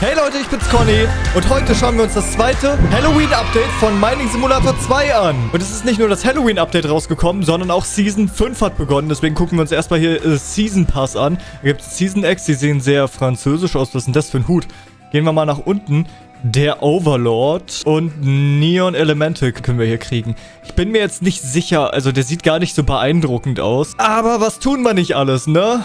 Hey Leute, ich bin's Conny und heute schauen wir uns das zweite Halloween-Update von Mining Simulator 2 an. Und es ist nicht nur das Halloween-Update rausgekommen, sondern auch Season 5 hat begonnen. Deswegen gucken wir uns erstmal hier äh, Season Pass an. Da gibt es Season X, die sehen sehr französisch aus. Was ist denn das für ein Hut? Gehen wir mal nach unten. Der Overlord und Neon Elemental können wir hier kriegen. Ich bin mir jetzt nicht sicher, also der sieht gar nicht so beeindruckend aus. Aber was tun wir nicht alles, ne?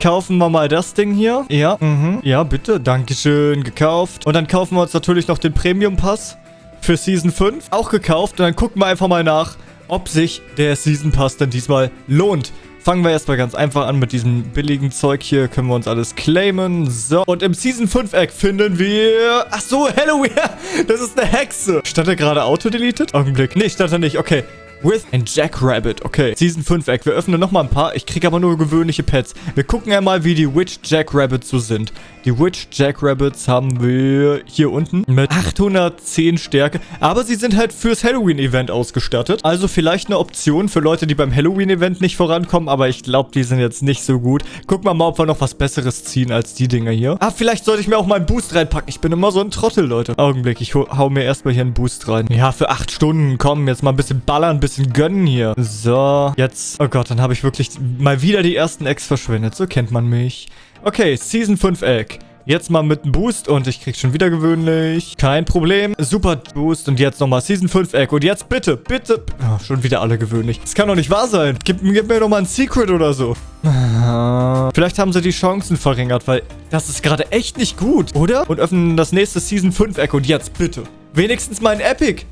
Kaufen wir mal das Ding hier. Ja, mhm. Ja, bitte. Dankeschön, gekauft. Und dann kaufen wir uns natürlich noch den Premium Pass für Season 5. Auch gekauft. Und dann gucken wir einfach mal nach, ob sich der Season Pass dann diesmal lohnt. Fangen wir erstmal ganz einfach an mit diesem billigen Zeug hier. Können wir uns alles claimen. So, und im Season 5 Eck finden wir... Ach so, Halloween. Das ist eine Hexe. Stand er gerade Auto-deleted? Augenblick. Nee, stand er nicht. Okay. With and Jackrabbit. Okay, Season 5 Eck. Wir öffnen nochmal ein paar. Ich kriege aber nur gewöhnliche Pets. Wir gucken einmal, wie die Witch Jackrabbits so sind. Die Witch Jackrabbits haben wir hier unten mit 810 Stärke. Aber sie sind halt fürs Halloween-Event ausgestattet. Also vielleicht eine Option für Leute, die beim Halloween-Event nicht vorankommen. Aber ich glaube, die sind jetzt nicht so gut. Gucken wir mal, ob wir noch was Besseres ziehen als die Dinger hier. Ah, vielleicht sollte ich mir auch mal einen Boost reinpacken. Ich bin immer so ein Trottel, Leute. Augenblick, ich hau mir erstmal hier einen Boost rein. Ja, für 8 Stunden. Komm, jetzt mal ein bisschen ballern, ein bisschen gönnen hier. So, jetzt... Oh Gott, dann habe ich wirklich mal wieder die ersten Eggs verschwendet. So kennt man mich. Okay, Season 5 Egg. Jetzt mal mit einem Boost und ich krieg schon wieder gewöhnlich. Kein Problem. Super Boost und jetzt nochmal Season 5 Egg. Und jetzt bitte, bitte. Oh, schon wieder alle gewöhnlich. Das kann doch nicht wahr sein. Gib, gib mir nochmal ein Secret oder so. Vielleicht haben sie die Chancen verringert, weil das ist gerade echt nicht gut, oder? Und öffnen das nächste Season 5 Egg. Und jetzt bitte. Wenigstens mal ein Epic.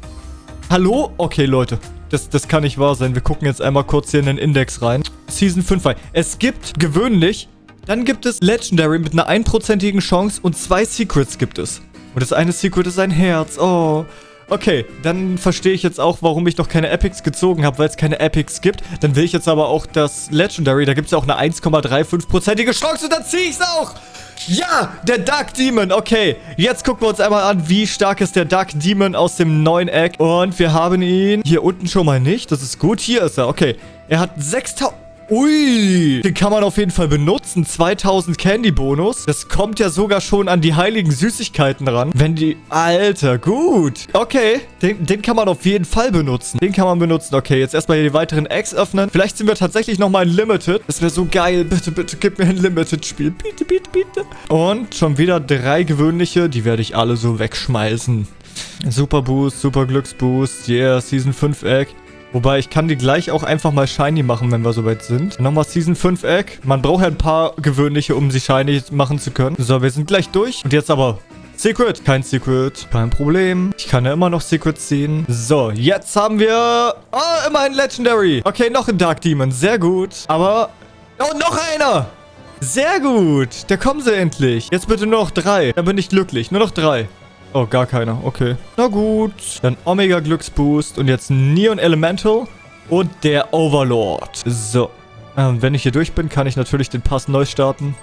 Hallo? Okay, Leute. Das, das kann nicht wahr sein. Wir gucken jetzt einmal kurz hier in den Index rein. Season 5. Es gibt gewöhnlich dann gibt es Legendary mit einer einprozentigen Chance und zwei Secrets gibt es. Und das eine Secret ist ein Herz. Oh. Okay, dann verstehe ich jetzt auch, warum ich noch keine Epics gezogen habe, weil es keine Epics gibt. Dann will ich jetzt aber auch das Legendary. Da gibt es ja auch eine 1,35%ige Chance und dann ziehe ich es auch. Ja, der Dark Demon. Okay, jetzt gucken wir uns einmal an, wie stark ist der Dark Demon aus dem neuen Egg. Und wir haben ihn hier unten schon mal nicht. Das ist gut. Hier ist er. Okay, er hat 6000... Ui, den kann man auf jeden Fall benutzen. 2000 Candy-Bonus. Das kommt ja sogar schon an die heiligen Süßigkeiten ran. Wenn die... Alter, gut. Okay, den, den kann man auf jeden Fall benutzen. Den kann man benutzen. Okay, jetzt erstmal hier die weiteren Eggs öffnen. Vielleicht sind wir tatsächlich nochmal in Limited. Das wäre so geil. Bitte, bitte, gib mir ein Limited-Spiel. Bitte, bitte, bitte. Und schon wieder drei gewöhnliche. Die werde ich alle so wegschmeißen. Super Boost, Super Glücksboost. Yeah, Season 5 Egg. Wobei, ich kann die gleich auch einfach mal shiny machen, wenn wir soweit sind. Nochmal Season 5 Egg. Man braucht ja ein paar gewöhnliche, um sie shiny machen zu können. So, wir sind gleich durch. Und jetzt aber Secret. Kein Secret. Kein Problem. Ich kann ja immer noch Secrets ziehen. So, jetzt haben wir... Oh, immer ein Legendary. Okay, noch ein Dark Demon. Sehr gut. Aber... Oh, noch einer. Sehr gut. Da kommen sie endlich. Jetzt bitte nur noch drei. Dann bin ich glücklich. Nur noch drei. Oh, gar keiner. Okay. Na gut. Dann Omega Glücksboost und jetzt Neon Elemental und der Overlord. So. Ähm, wenn ich hier durch bin, kann ich natürlich den Pass neu starten.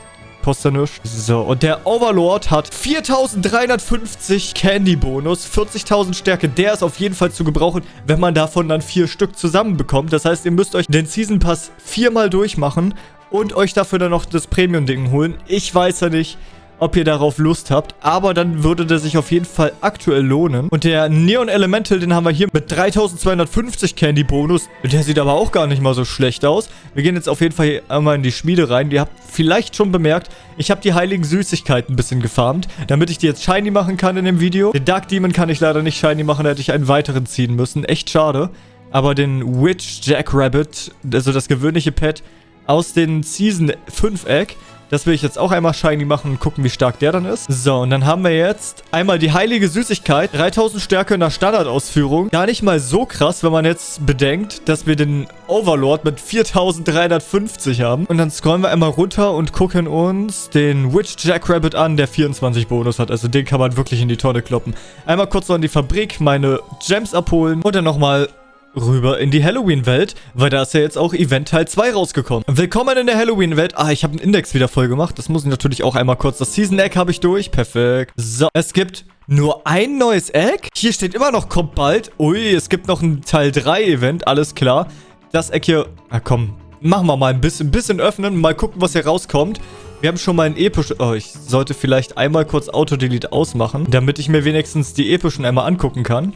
Kostet nichts. So, und der Overlord hat 4350 Candy-Bonus, 40.000 Stärke. Der ist auf jeden Fall zu gebrauchen, wenn man davon dann vier Stück zusammenbekommt. Das heißt, ihr müsst euch den Season Pass viermal durchmachen und euch dafür dann noch das Premium-Ding holen. Ich weiß ja nicht, ob ihr darauf Lust habt. Aber dann würde der sich auf jeden Fall aktuell lohnen. Und der Neon Elemental, den haben wir hier mit 3250 Candy Bonus. Der sieht aber auch gar nicht mal so schlecht aus. Wir gehen jetzt auf jeden Fall hier einmal in die Schmiede rein. Ihr habt vielleicht schon bemerkt, ich habe die heiligen Süßigkeiten ein bisschen gefarmt, damit ich die jetzt shiny machen kann in dem Video. Den Dark Demon kann ich leider nicht shiny machen, da hätte ich einen weiteren ziehen müssen. Echt schade. Aber den Witch Jackrabbit, also das gewöhnliche Pet aus den Season 5 Egg, das will ich jetzt auch einmal shiny machen und gucken, wie stark der dann ist. So, und dann haben wir jetzt einmal die heilige Süßigkeit. 3000 Stärke in der Standardausführung. Gar nicht mal so krass, wenn man jetzt bedenkt, dass wir den Overlord mit 4350 haben. Und dann scrollen wir einmal runter und gucken uns den Witch Jackrabbit an, der 24 Bonus hat. Also den kann man wirklich in die Tonne kloppen. Einmal kurz noch in die Fabrik, meine Gems abholen und dann nochmal rüber in die Halloween-Welt, weil da ist ja jetzt auch Event Teil 2 rausgekommen. Willkommen in der Halloween-Welt. Ah, ich habe einen Index wieder voll gemacht. Das muss ich natürlich auch einmal kurz. Das Season-Egg habe ich durch. Perfekt. So, es gibt nur ein neues Egg. Hier steht immer noch, kommt bald. Ui, es gibt noch ein Teil 3-Event. Alles klar. Das Egg hier... Na komm, machen wir mal ein bisschen, ein bisschen öffnen. Mal gucken, was hier rauskommt. Wir haben schon mal ein episch... Oh, ich sollte vielleicht einmal kurz Auto-Delete ausmachen, damit ich mir wenigstens die epischen einmal angucken kann.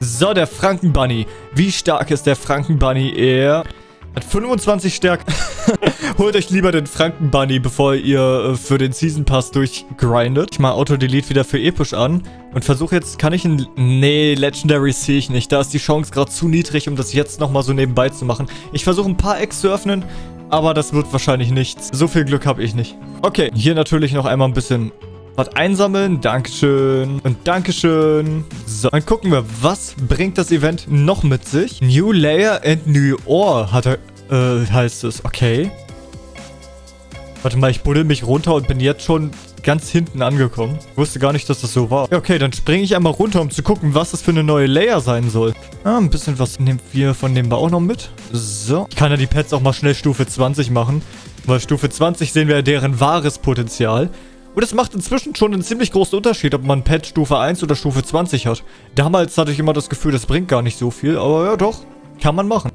So, der Frankenbunny. Wie stark ist der Frankenbunny? Er hat 25 Stärke. Holt euch lieber den Frankenbunny, bevor ihr äh, für den Season Pass durchgrindet. Ich mache Auto-Delete wieder für episch an und versuche jetzt, kann ich ein... Nee, Legendary sehe ich nicht. Da ist die Chance gerade zu niedrig, um das jetzt nochmal so nebenbei zu machen. Ich versuche ein paar Eggs zu öffnen, aber das wird wahrscheinlich nichts. So viel Glück habe ich nicht. Okay, hier natürlich noch einmal ein bisschen was einsammeln. Dankeschön. Und Dankeschön. So, dann gucken wir, was bringt das Event noch mit sich? New Layer and New Ore hat er, äh, heißt es. Okay. Warte mal, ich buddel mich runter und bin jetzt schon ganz hinten angekommen. Ich wusste gar nicht, dass das so war. Ja, okay, dann springe ich einmal runter, um zu gucken, was das für eine neue Layer sein soll. Ah, ein bisschen was nehmen wir von dem auch noch mit. So. Ich kann ja die Pets auch mal schnell Stufe 20 machen. Weil Stufe 20 sehen wir ja deren wahres Potenzial. Und es macht inzwischen schon einen ziemlich großen Unterschied, ob man Pet Stufe 1 oder Stufe 20 hat. Damals hatte ich immer das Gefühl, das bringt gar nicht so viel. Aber ja, doch. Kann man machen.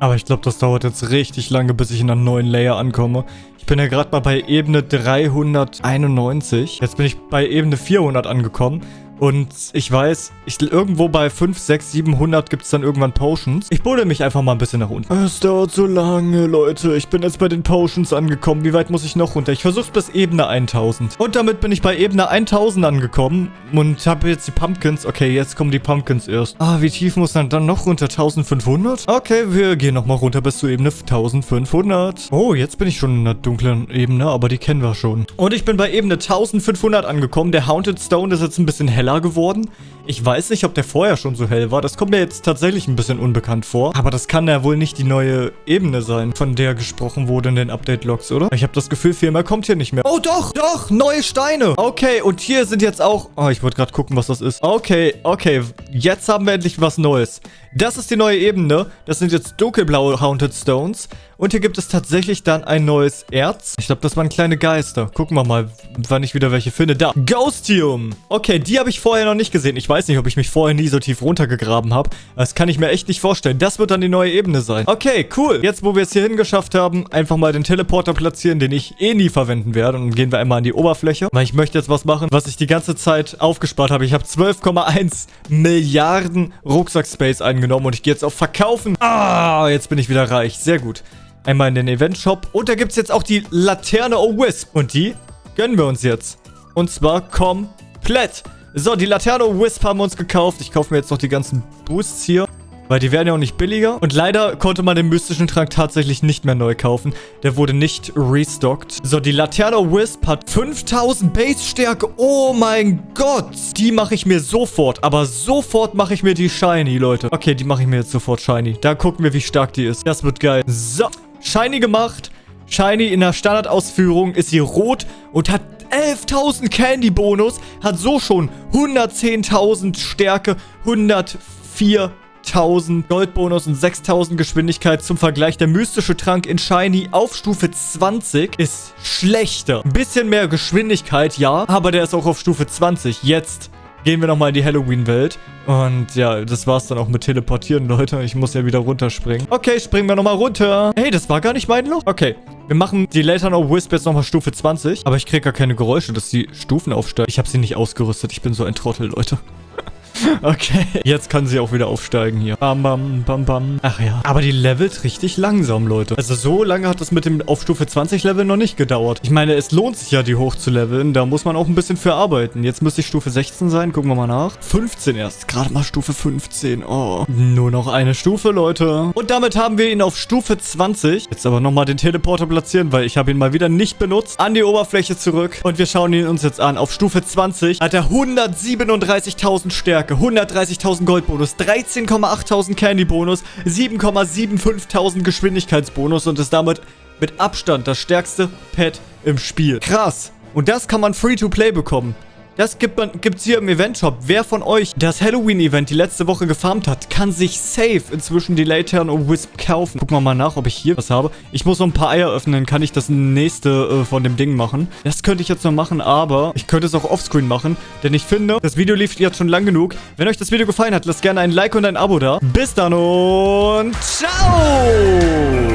Aber ich glaube, das dauert jetzt richtig lange, bis ich in einem neuen Layer ankomme. Ich bin ja gerade mal bei Ebene 391. Jetzt bin ich bei Ebene 400 angekommen. Und ich weiß, ich, irgendwo bei 5, 6, 700 gibt es dann irgendwann Potions. Ich buddel mich einfach mal ein bisschen nach unten. Es dauert so lange, Leute. Ich bin jetzt bei den Potions angekommen. Wie weit muss ich noch runter? Ich versuche bis Ebene 1000. Und damit bin ich bei Ebene 1000 angekommen. Und habe jetzt die Pumpkins. Okay, jetzt kommen die Pumpkins erst. Ah, wie tief muss man dann noch runter? 1500? Okay, wir gehen nochmal runter bis zur Ebene 1500. Oh, jetzt bin ich schon in der dunklen Ebene, aber die kennen wir schon. Und ich bin bei Ebene 1500 angekommen. Der Haunted Stone ist jetzt ein bisschen heller heller geworden. Ich weiß nicht, ob der vorher schon so hell war. Das kommt mir jetzt tatsächlich ein bisschen unbekannt vor. Aber das kann ja wohl nicht die neue Ebene sein, von der gesprochen wurde in den Update-Logs, oder? Ich habe das Gefühl, viel mehr kommt hier nicht mehr. Oh, doch, doch, neue Steine. Okay, und hier sind jetzt auch... Oh, ich wollte gerade gucken, was das ist. Okay, okay, jetzt haben wir endlich was Neues. Das ist die neue Ebene. Das sind jetzt dunkelblaue Haunted Stones. Und hier gibt es tatsächlich dann ein neues Erz. Ich glaube, das waren kleine Geister. Gucken wir mal, wann ich wieder welche finde. Da, Ghostium. Okay, die habe ich vorher noch nicht gesehen. Ich weiß nicht, ob ich mich vorher nie so tief runtergegraben habe. Das kann ich mir echt nicht vorstellen. Das wird dann die neue Ebene sein. Okay, cool. Jetzt, wo wir es hier hingeschafft haben, einfach mal den Teleporter platzieren, den ich eh nie verwenden werde. Und dann gehen wir einmal an die Oberfläche. Weil ich möchte jetzt was machen, was ich die ganze Zeit aufgespart habe. Ich habe 12,1 Milliarden Rucksack-Space eingenommen genommen und ich gehe jetzt auf Verkaufen. Ah, jetzt bin ich wieder reich. Sehr gut. Einmal in den Event-Shop. Und da gibt es jetzt auch die Laterne O-Wisp. Und die gönnen wir uns jetzt. Und zwar komplett. So, die Laterne O-Wisp haben wir uns gekauft. Ich kaufe mir jetzt noch die ganzen Boosts hier. Weil die werden ja auch nicht billiger. Und leider konnte man den mystischen Trank tatsächlich nicht mehr neu kaufen. Der wurde nicht restockt. So, die Laterno Wisp hat 5000 Base-Stärke. Oh mein Gott. Die mache ich mir sofort. Aber sofort mache ich mir die Shiny, Leute. Okay, die mache ich mir jetzt sofort Shiny. Da gucken wir, wie stark die ist. Das wird geil. So, Shiny gemacht. Shiny in der Standardausführung ist sie rot und hat 11.000 Candy-Bonus. Hat so schon 110.000 Stärke, 104 1000 Goldbonus und 6000 Geschwindigkeit zum Vergleich. Der mystische Trank in Shiny auf Stufe 20 ist schlechter. Ein bisschen mehr Geschwindigkeit, ja, aber der ist auch auf Stufe 20. Jetzt gehen wir nochmal in die Halloween-Welt. Und ja, das war's dann auch mit Teleportieren, Leute. Ich muss ja wieder runterspringen. Okay, springen wir nochmal runter. Hey, das war gar nicht mein Loch. Okay, wir machen die Later No Wisp jetzt nochmal Stufe 20. Aber ich kriege gar keine Geräusche, dass die Stufen aufsteigen. Ich habe sie nicht ausgerüstet. Ich bin so ein Trottel, Leute. Okay, jetzt kann sie auch wieder aufsteigen hier. Bam, bam, bam, bam. Ach ja. Aber die levelt richtig langsam, Leute. Also so lange hat das mit dem auf Stufe 20 Level noch nicht gedauert. Ich meine, es lohnt sich ja, die hoch zu leveln. Da muss man auch ein bisschen für arbeiten. Jetzt müsste ich Stufe 16 sein. Gucken wir mal nach. 15 erst. Gerade mal Stufe 15. Oh. Nur noch eine Stufe, Leute. Und damit haben wir ihn auf Stufe 20. Jetzt aber nochmal den Teleporter platzieren, weil ich habe ihn mal wieder nicht benutzt. An die Oberfläche zurück. Und wir schauen ihn uns jetzt an. Auf Stufe 20 hat er 137.000 Stärke. Stärke, 130.000 Goldbonus, 13,8.000 Candy-Bonus, 7,75.000 Geschwindigkeitsbonus und ist damit mit Abstand das stärkste Pet im Spiel. Krass. Und das kann man Free-to-Play bekommen. Das gibt es hier im Event-Shop. Wer von euch das Halloween-Event die letzte Woche gefarmt hat, kann sich safe inzwischen die Latern und Wisp kaufen. Gucken wir mal nach, ob ich hier was habe. Ich muss noch ein paar Eier öffnen, kann ich das nächste äh, von dem Ding machen. Das könnte ich jetzt noch machen, aber ich könnte es auch offscreen machen, denn ich finde, das Video lief jetzt schon lang genug. Wenn euch das Video gefallen hat, lasst gerne ein Like und ein Abo da. Bis dann und ciao!